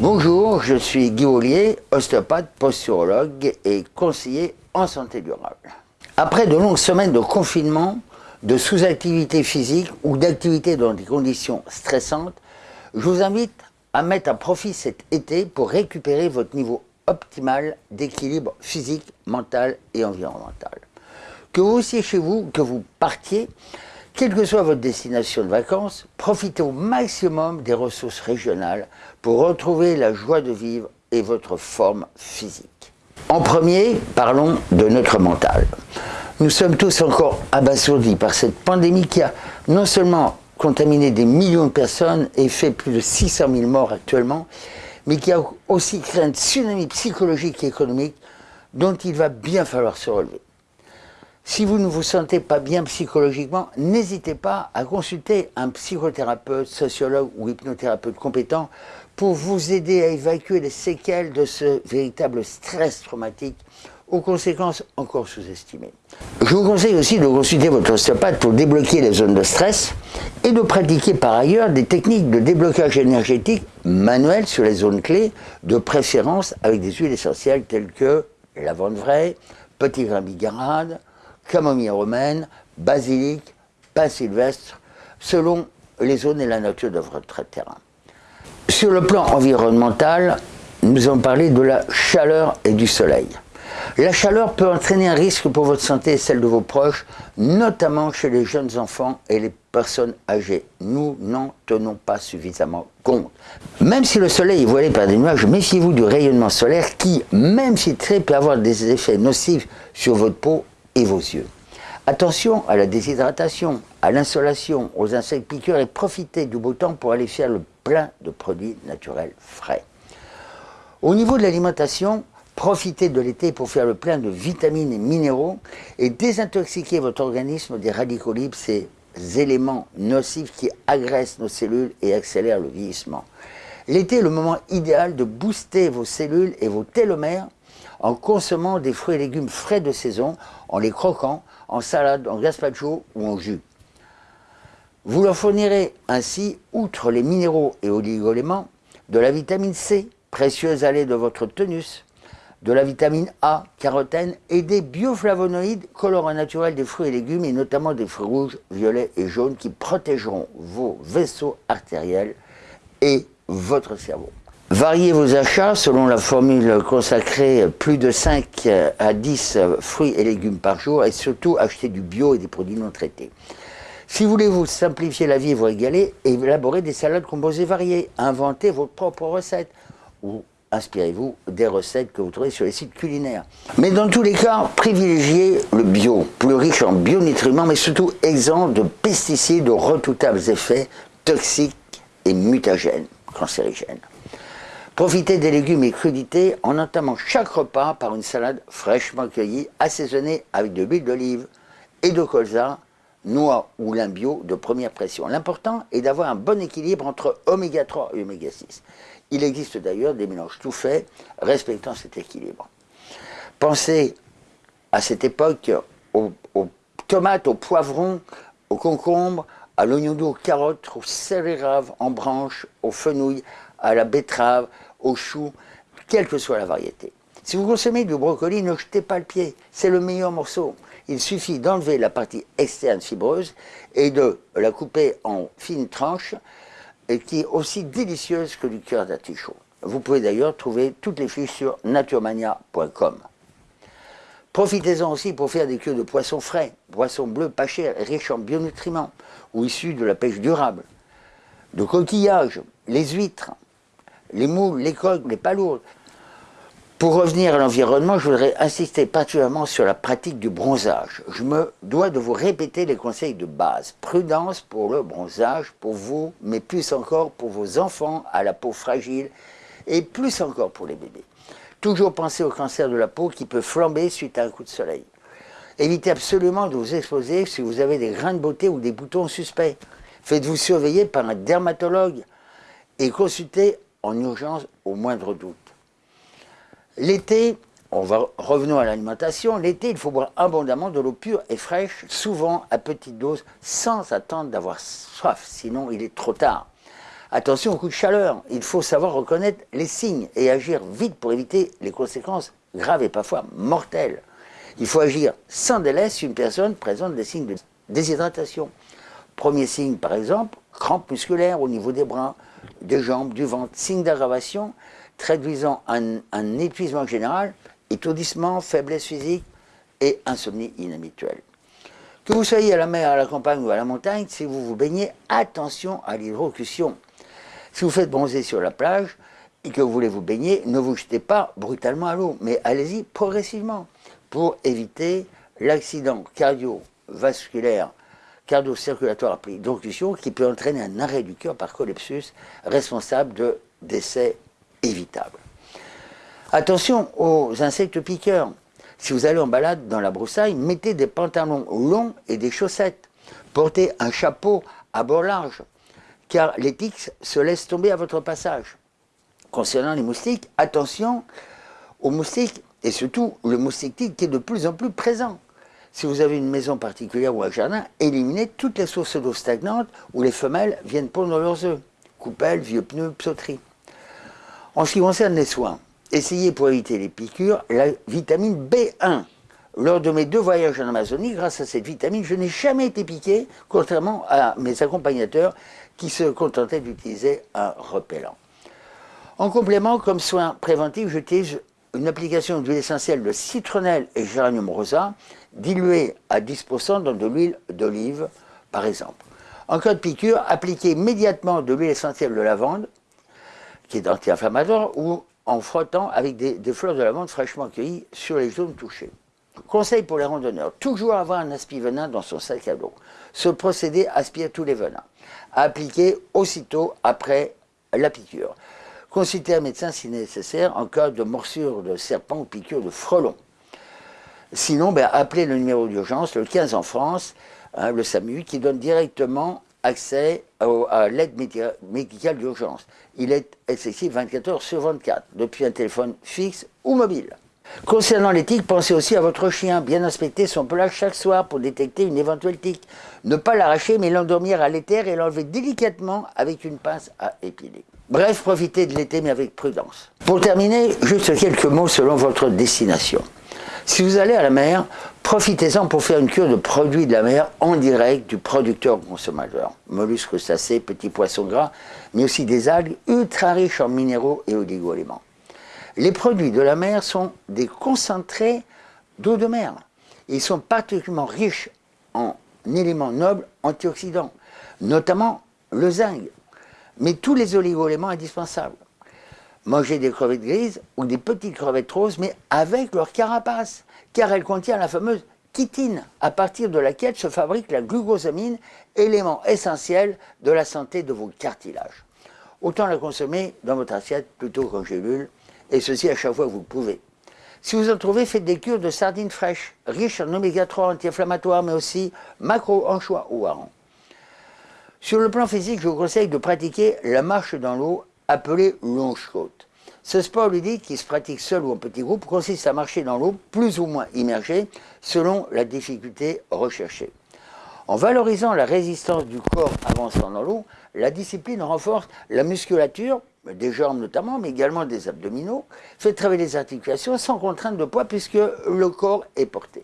Bonjour, je suis Guy Ollier, ostéopathe, posturologue et conseiller en santé durable. Après de longues semaines de confinement, de sous-activité physique ou d'activité dans des conditions stressantes, je vous invite à mettre à profit cet été pour récupérer votre niveau optimal d'équilibre physique, mental et environnemental. Que vous aussi chez vous, que vous partiez, quelle que soit votre destination de vacances, profitez au maximum des ressources régionales pour retrouver la joie de vivre et votre forme physique. En premier, parlons de notre mental. Nous sommes tous encore abasourdis par cette pandémie qui a non seulement contaminé des millions de personnes et fait plus de 600 000 morts actuellement, mais qui a aussi créé un tsunami psychologique et économique dont il va bien falloir se relever. Si vous ne vous sentez pas bien psychologiquement, n'hésitez pas à consulter un psychothérapeute, sociologue ou hypnothérapeute compétent pour vous aider à évacuer les séquelles de ce véritable stress traumatique aux conséquences encore sous-estimées. Je vous conseille aussi de consulter votre ostéopathe pour débloquer les zones de stress et de pratiquer par ailleurs des techniques de déblocage énergétique manuel sur les zones clés, de préférence avec des huiles essentielles telles que lavande vraie, petit grain bigarade, camomille romaine, basilic, pain sylvestre, selon les zones et la nature de votre terrain. Sur le plan environnemental, nous allons parler de la chaleur et du soleil. La chaleur peut entraîner un risque pour votre santé et celle de vos proches, notamment chez les jeunes enfants et les personnes âgées. Nous n'en tenons pas suffisamment compte. Même si le soleil est voilé par des nuages, méfiez-vous du rayonnement solaire qui, même si très, peut avoir des effets nocifs sur votre peau et vos yeux. Attention à la déshydratation, à l'insolation, aux insectes piqueurs et profitez du beau temps pour aller faire le plein de produits naturels frais. Au niveau de l'alimentation, profitez de l'été pour faire le plein de vitamines et minéraux et désintoxiquer votre organisme des radicaux libres, ces éléments nocifs qui agressent nos cellules et accélèrent le vieillissement. L'été est le moment idéal de booster vos cellules et vos télomères en consommant des fruits et légumes frais de saison, en les croquant, en salade, en gazpacho ou en jus. Vous leur fournirez ainsi, outre les minéraux et oligoéléments, de la vitamine C, précieuse allée de votre tonus, de la vitamine A, carotène et des bioflavonoïdes, colorants naturels des fruits et légumes et notamment des fruits rouges, violets et jaunes qui protégeront vos vaisseaux artériels et votre cerveau. Variez vos achats selon la formule consacrée plus de 5 à 10 fruits et légumes par jour et surtout achetez du bio et des produits non traités. Si vous voulez vous simplifier la vie et vous régaler, élaborez des salades composées variées, inventez vos propres recettes ou inspirez-vous des recettes que vous trouvez sur les sites culinaires. Mais dans tous les cas, privilégiez le bio, plus riche en bionutriments mais surtout exempt de pesticides aux redoutables effets toxiques et mutagènes, cancérigènes. Profitez des légumes et crudités en entamant chaque repas par une salade fraîchement cueillie, assaisonnée avec de l'huile d'olive et de colza, noix ou lin bio de première pression. L'important est d'avoir un bon équilibre entre oméga 3 et oméga 6. Il existe d'ailleurs des mélanges tout faits respectant cet équilibre. Pensez à cette époque aux, tomates, aux poivrons, aux concombres, à l'oignon doux, aux carottes, aux céleri en branches, aux fenouilles, à la betterave, aux choux, quelle que soit la variété. Si vous consommez du brocoli, ne jetez pas le pied, c'est le meilleur morceau. Il suffit d'enlever la partie externe fibreuse et de la couper en fines tranches, et qui est aussi délicieuse que du cœur d'artichaut. Vous pouvez d'ailleurs trouver toutes les fiches sur naturemania.com. Profitez-en aussi pour faire des queues de poissons frais, poissons bleus pas chers, riches en bionutriments, ou issus de la pêche durable, de coquillages, les huîtres, les moules, les coques, les palourdes. Pour revenir à l'environnement, je voudrais insister particulièrement sur la pratique du bronzage. Je me dois de vous répéter les conseils de base. Prudence pour le bronzage, pour vous, mais plus encore pour vos enfants à la peau fragile et plus encore pour les bébés. Toujours penser au cancer de la peau qui peut flamber suite à un coup de soleil. Évitez absolument de vous exposer si vous avez des grains de beauté ou des boutons suspects. Faites-vous surveiller par un dermatologue et consultez en urgence au moindre doute. L'été, on va revenons à l'alimentation, l'été il faut boire abondamment de l'eau pure et fraîche, souvent à petite dose, sans attendre d'avoir soif, sinon il est trop tard. Attention aux coups de chaleur, il faut savoir reconnaître les signes et agir vite pour éviter les conséquences graves et parfois mortelles. Il faut agir sans délai si une personne présente des signes de déshydratation. Premier signe par exemple, crampes musculaires au niveau des bras, des jambes, du ventre, signe d'aggravation traduisant un, un épuisement général, étourdissement, faiblesse physique et insomnie inhabituelle. Que vous soyez à la mer, à la campagne ou à la montagne, si vous vous baignez, attention à l'hydrocution. Si vous faites bronzer sur la plage et que vous voulez vous baigner, ne vous jetez pas brutalement à l'eau, mais allez-y progressivement pour éviter l'accident cardiovasculaire, cardio-circulatoire appelé hydrocution qui peut entraîner un arrêt du cœur par collapsus responsable de décès évitables. Attention aux insectes piqueurs. Si vous allez en balade dans la broussaille, mettez des pantalons longs et des chaussettes. Portez un chapeau à bord large car les tiques se laissent tomber à votre passage. Concernant les moustiques, attention aux moustiques, et surtout le moustique tique qui est de plus en plus présent. Si vous avez une maison particulière ou un jardin, éliminez toutes les sources d'eau stagnantes où les femelles viennent pondre leurs œufs. Coupelles, vieux pneus, psauteries. En ce qui concerne les soins, essayez pour éviter les piqûres la vitamine B1. Lors de mes deux voyages en Amazonie, grâce à cette vitamine, je n'ai jamais été piqué, contrairement à mes accompagnateurs qui se contentaient d'utiliser un repellent. En complément, comme soin préventif, j'utilise une application d'huile essentielle de citronnelle et géranium rosa, diluée à 10% dans de l'huile d'olive, par exemple. En cas de piqûre, appliquez immédiatement de l'huile essentielle de lavande, qui est anti-inflammatoire, ou en frottant avec des, fleurs de lavande fraîchement cueillies sur les zones touchées. Conseil pour les randonneurs, toujours avoir un aspi-venin dans son sac à dos. Ce procédé aspire tous les venins appliquer aussitôt après la piqûre. Consultez un médecin si nécessaire en cas de morsure de serpent ou piqûre de frelon. Sinon, ben, appelez le numéro d'urgence, le 15 en France, hein, le SAMU, qui donne directement accès à l'aide médicale d'urgence. Il est accessible 24 heures sur 24, depuis un téléphone fixe ou mobile. Concernant les tiques, pensez aussi à votre chien. Bien inspecter son pelage chaque soir pour détecter une éventuelle tique. Ne pas l'arracher, mais l'endormir à l'éther et l'enlever délicatement avec une pince à épiler. Bref, profitez de l'été, mais avec prudence. Pour terminer, juste quelques mots selon votre destination. Si vous allez à la mer, profitez-en pour faire une cure de produits de la mer en direct du producteur au consommateur. Mollusques crustacés, petits poissons gras, mais aussi des algues ultra riches en minéraux et oligo-éléments. Les produits de la mer sont des concentrés d'eau de mer. Ils sont particulièrement riches en éléments nobles antioxydants, notamment le zinc, mais tous les oligo-éléments indispensables. Mangez des crevettes grises ou des petites crevettes roses, mais avec leur carapace, car elles contiennent la fameuse chitine, à partir de laquelle se fabrique la glucosamine, élément essentiel de la santé de vos cartilages. Autant la consommer dans votre assiette plutôt qu'en gélule, et ceci à chaque fois que vous le pouvez. Si vous en trouvez, faites des cures de sardines fraîches, riches en oméga 3 anti-inflammatoires, mais aussi macro, anchois ou hareng. Sur le plan physique, je vous conseille de pratiquer la marche dans l'eau, appelée longe-côte. Ce sport ludique, qui se pratique seul ou en petit groupe, consiste à marcher dans l'eau, plus ou moins immergé, selon la difficulté recherchée. En valorisant la résistance du corps avançant dans l'eau, la discipline renforce la musculature, des jambes notamment, mais également des abdominaux, fait travailler les articulations sans contrainte de poids puisque le corps est porté.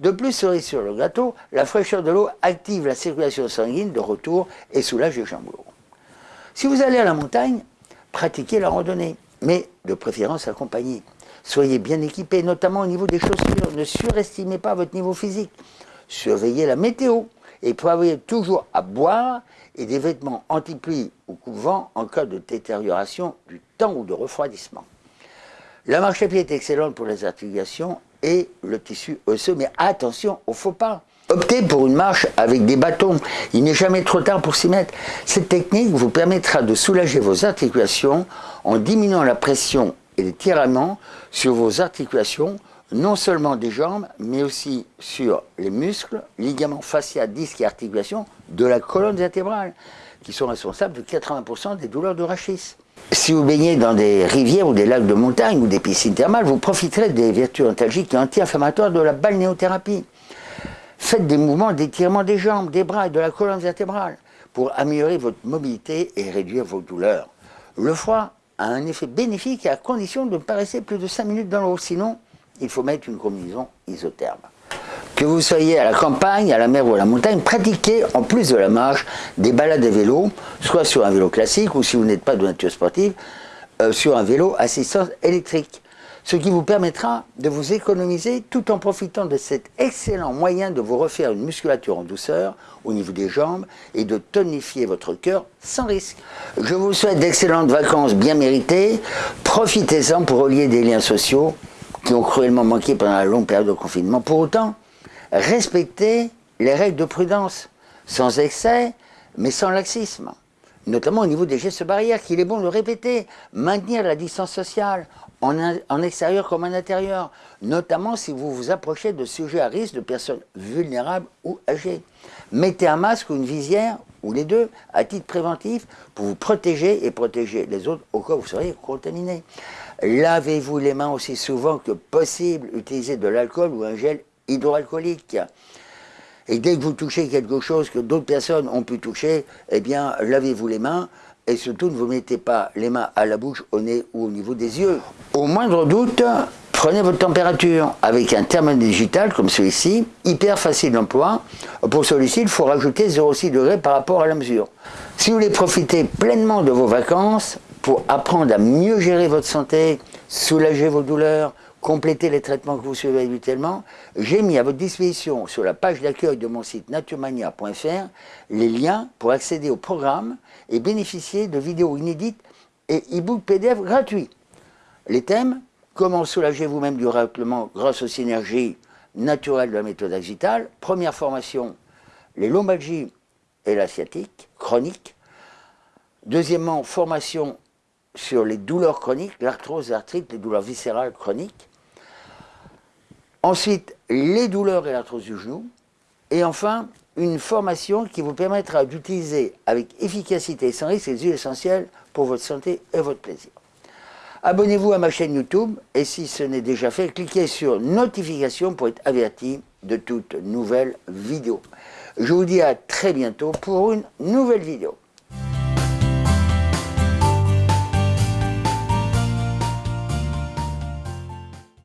De plus, cerise sur le gâteau, la fraîcheur de l'eau active la circulation sanguine de retour et soulage les jambes lourdes. Si vous allez à la montagne, pratiquez la randonnée, mais de préférence accompagnée. Soyez bien équipé, notamment au niveau des chaussures. Ne surestimez pas votre niveau physique. Surveillez la météo et prévoyez toujours à boire et des vêtements anti-pluie ou coupe-vent en cas de détérioration du temps ou de refroidissement. La marche à pied est excellente pour les articulations et le tissu osseux, mais attention au faux pas. Optez pour une marche avec des bâtons. Il n'est jamais trop tard pour s'y mettre. Cette technique vous permettra de soulager vos articulations en diminuant la pression et les tiraillements sur vos articulations non seulement des jambes, mais aussi sur les muscles, ligaments fascia, disques et articulations de la colonne vertébrale, qui sont responsables de 80% des douleurs de rachis. Si vous baignez dans des rivières ou des lacs de montagne ou des piscines thermales, vous profiterez des vertus antalgiques et anti-inflammatoires de la balnéothérapie. Faites des mouvements d'étirement des jambes, des bras et de la colonne vertébrale pour améliorer votre mobilité et réduire vos douleurs. Le foie a un effet bénéfique à condition de ne pas rester plus de 5 minutes dans l'eau, sinon il faut mettre une combinaison isotherme. Que vous soyez à la campagne, à la mer ou à la montagne, pratiquez en plus de la marche des balades à vélo, soit sur un vélo classique ou si vous n'êtes pas de nature sportive, euh, sur un vélo assistance électrique. Ce qui vous permettra de vous économiser tout en profitant de cet excellent moyen de vous refaire une musculature en douceur au niveau des jambes et de tonifier votre cœur sans risque. Je vous souhaite d'excellentes vacances bien méritées. Profitez-en pour relier des liens sociaux qui ont cruellement manqué pendant la longue période de confinement. Pour autant, respectez les règles de prudence, sans excès, mais sans laxisme notamment au niveau des gestes barrières, qu'il est bon de répéter, maintenir la distance sociale, en, extérieur comme en intérieur, notamment si vous vous approchez de sujets à risque, de personnes vulnérables ou âgées. Mettez un masque ou une visière, ou les deux, à titre préventif, pour vous protéger et protéger les autres au cas où vous seriez contaminé. Lavez-vous les mains aussi souvent que possible, utilisez de l'alcool ou un gel hydroalcoolique. Et dès que vous touchez quelque chose que d'autres personnes ont pu toucher, eh bien, lavez-vous les mains et surtout ne vous mettez pas les mains à la bouche, au nez ou au niveau des yeux. Au moindre doute, prenez votre température avec un thermomètre digital comme celui-ci, hyper facile d'emploi. Pour celui-ci, il faut rajouter 0,6 degrés par rapport à la mesure. Si vous voulez profiter pleinement de vos vacances, pour apprendre à mieux gérer votre santé, soulager vos douleurs, compléter les traitements que vous suivez habituellement, j'ai mis à votre disposition sur la page d'accueil de mon site naturemania.fr les liens pour accéder au programme et bénéficier de vidéos inédites et e-books PDF gratuits. Les thèmes Comment soulager vous-même du raclement grâce aux synergies naturelles de la méthode Axital Première formation, les lombalgies et la sciatique chronique. Deuxièmement, formation sur les douleurs chroniques, l'arthrose, l'arthrite, les douleurs viscérales chroniques. Ensuite, les douleurs et l'arthrose du genou. Et enfin, une formation qui vous permettra d'utiliser avec efficacité et sans risque les huiles essentielles pour votre santé et votre plaisir. Abonnez-vous à ma chaîne YouTube et si ce n'est déjà fait, cliquez sur notification pour être averti de toutes nouvelles vidéos. Je vous dis à très bientôt pour une nouvelle vidéo.